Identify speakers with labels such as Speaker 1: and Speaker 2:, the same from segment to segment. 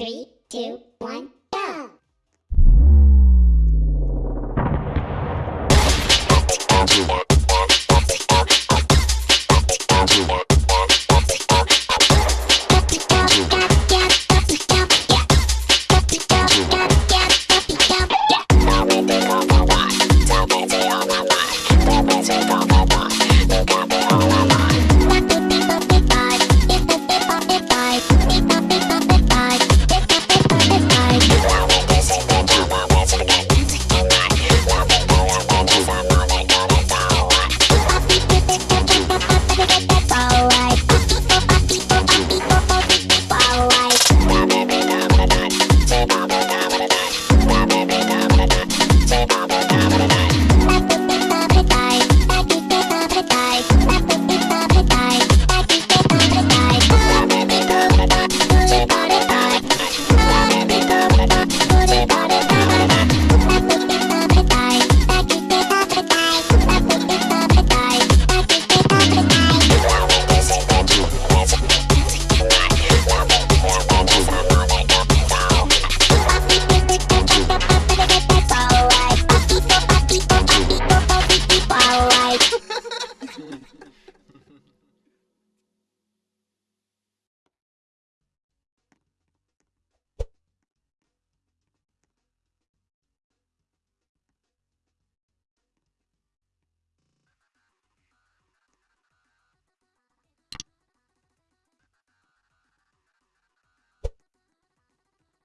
Speaker 1: Three, two, one,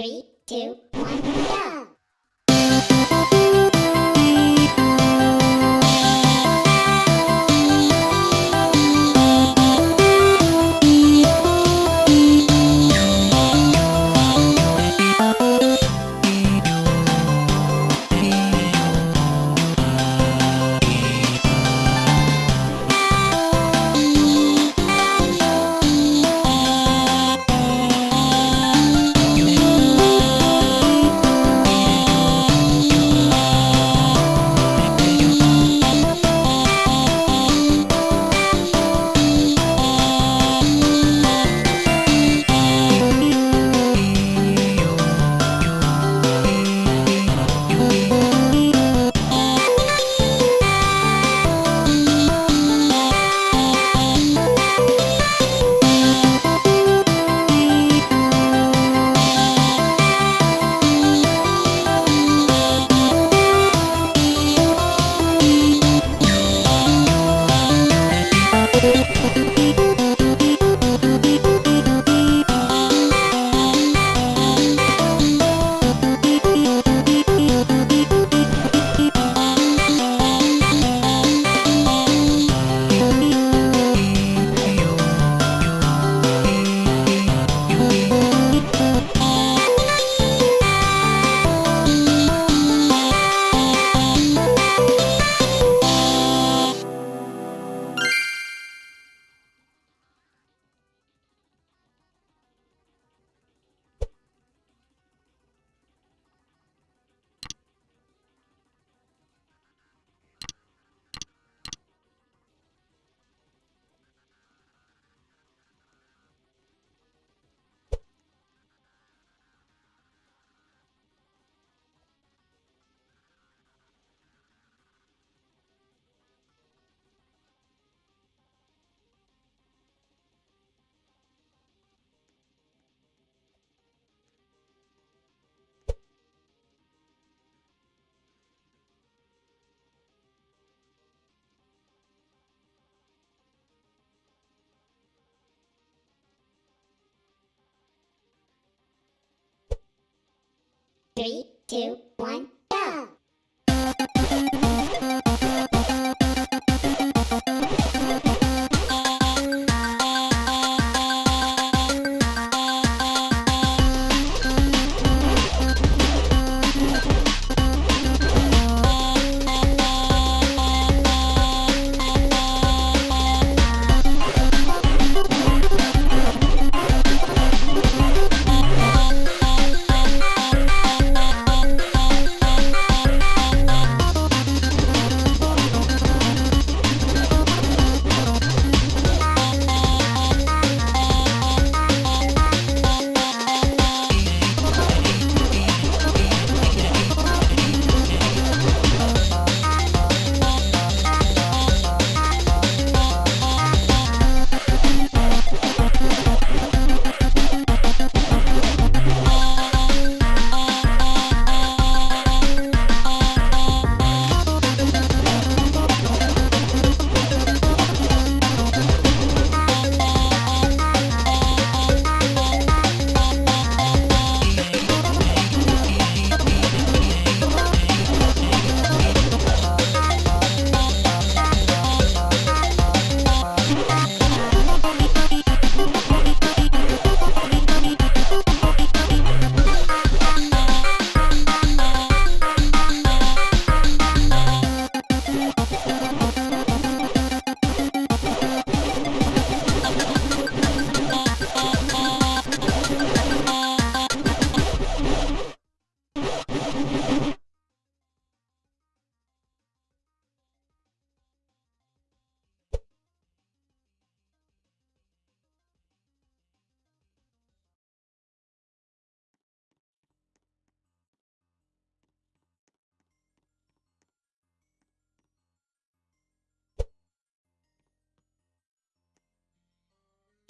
Speaker 1: Three, two, one, Three, two, one,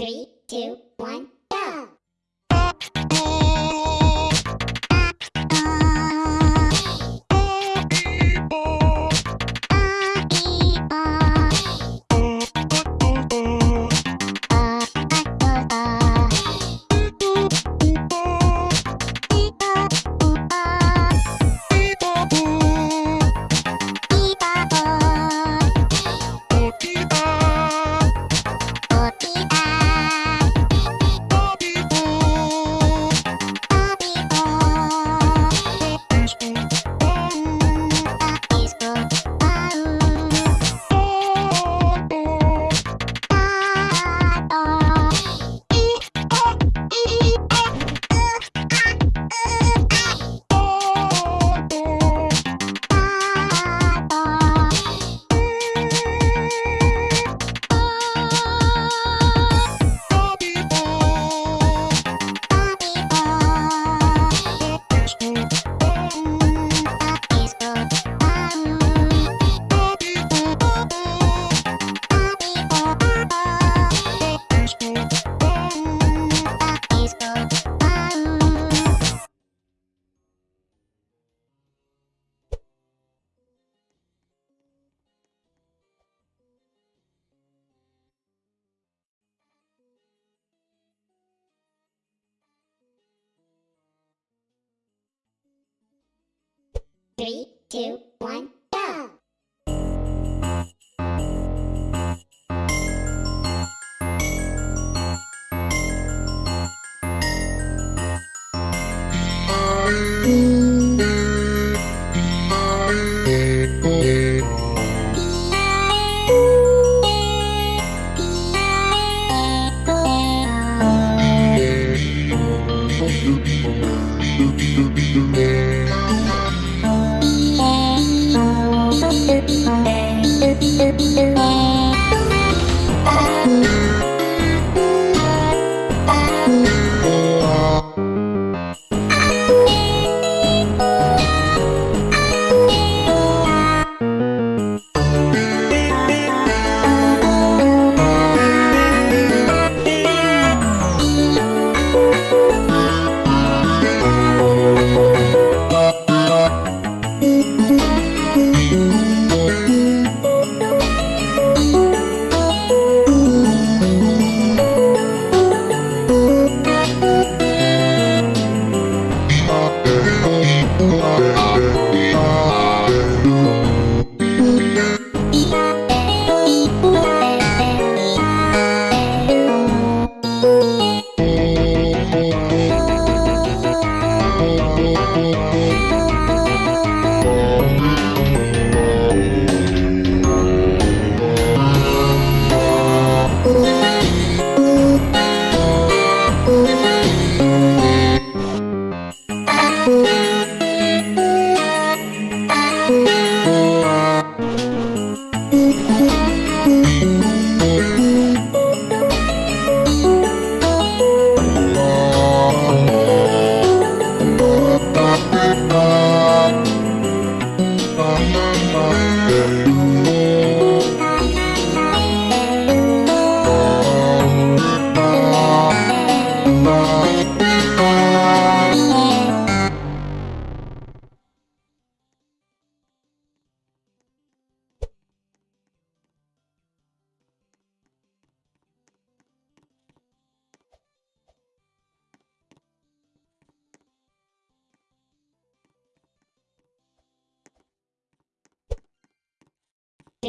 Speaker 2: Three,
Speaker 1: two, one, Three, two, one,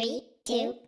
Speaker 1: Three, two,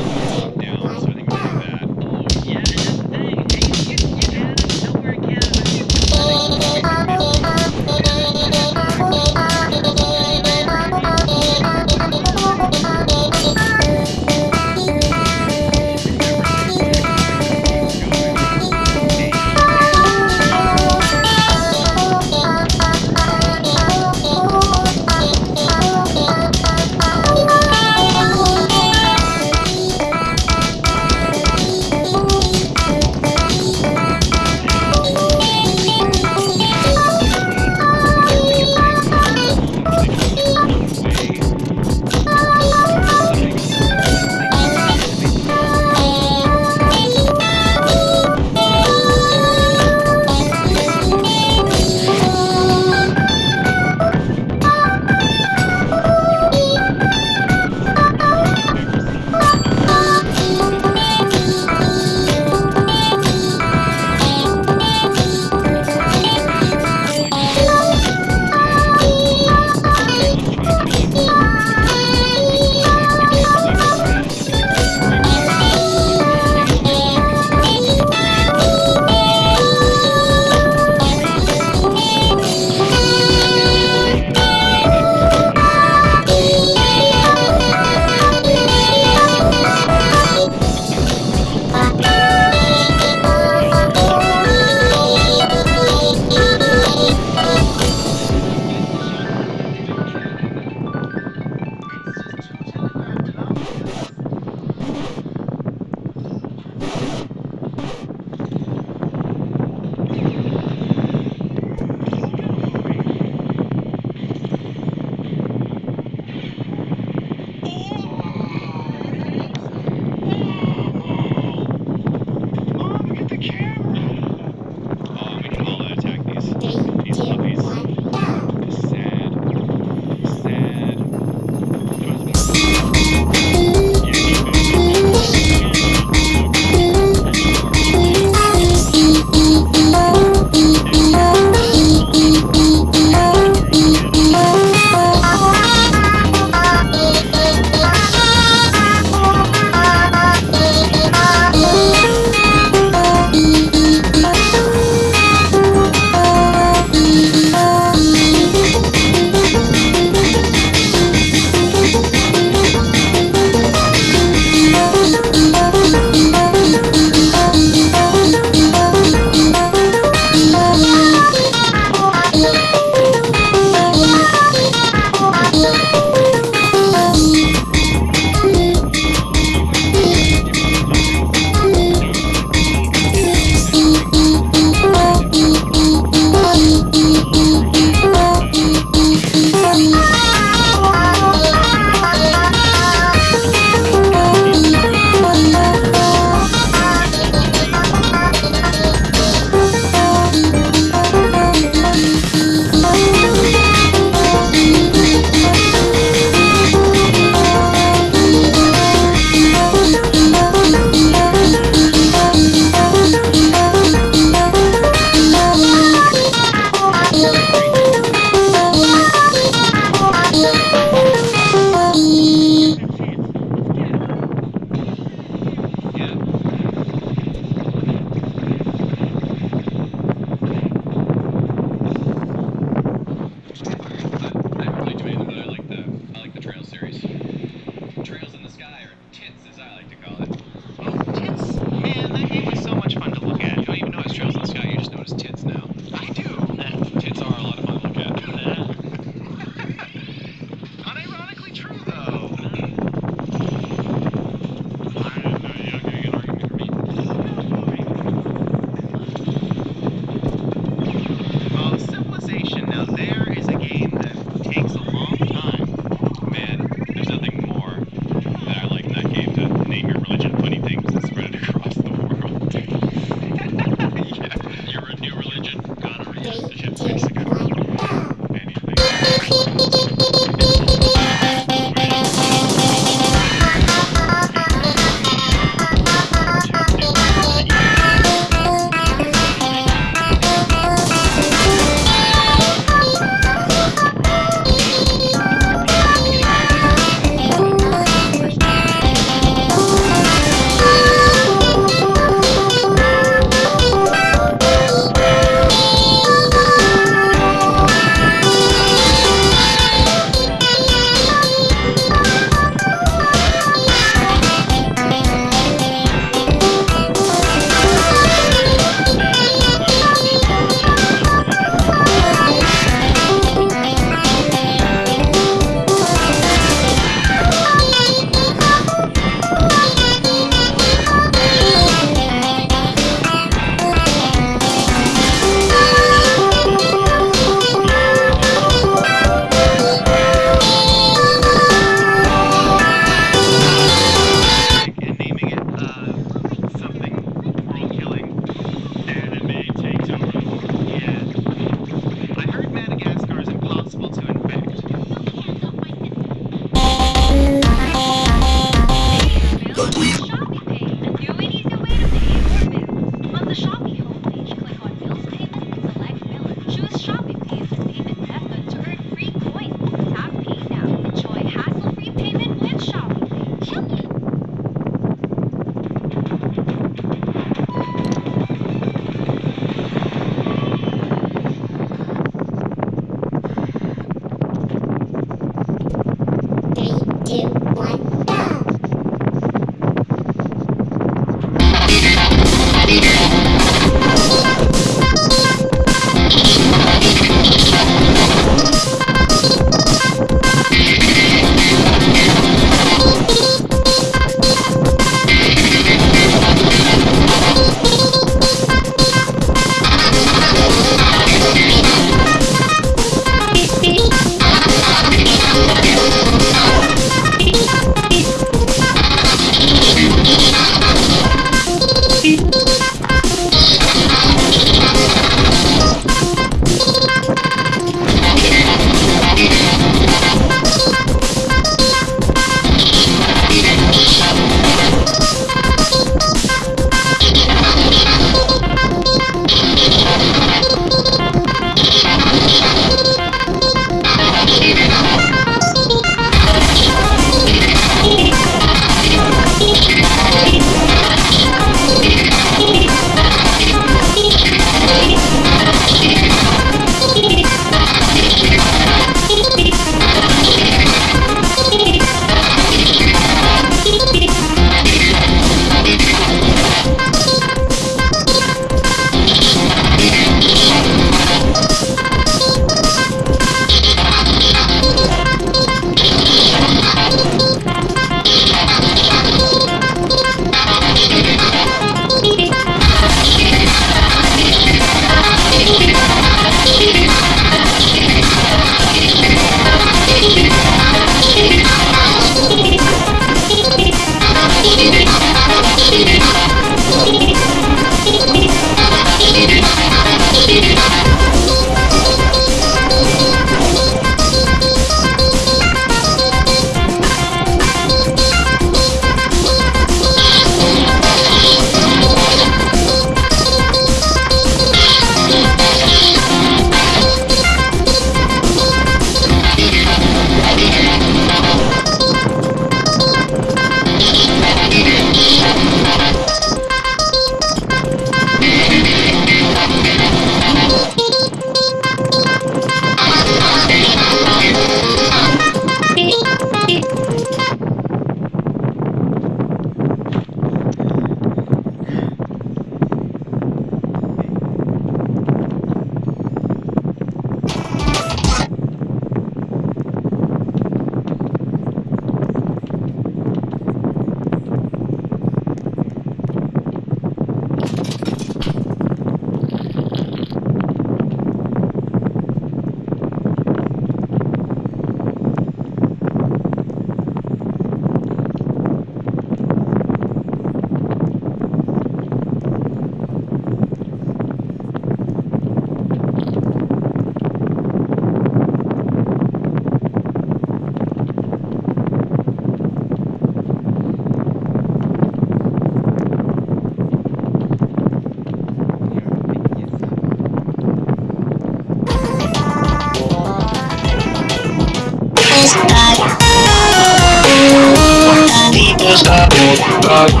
Speaker 2: start.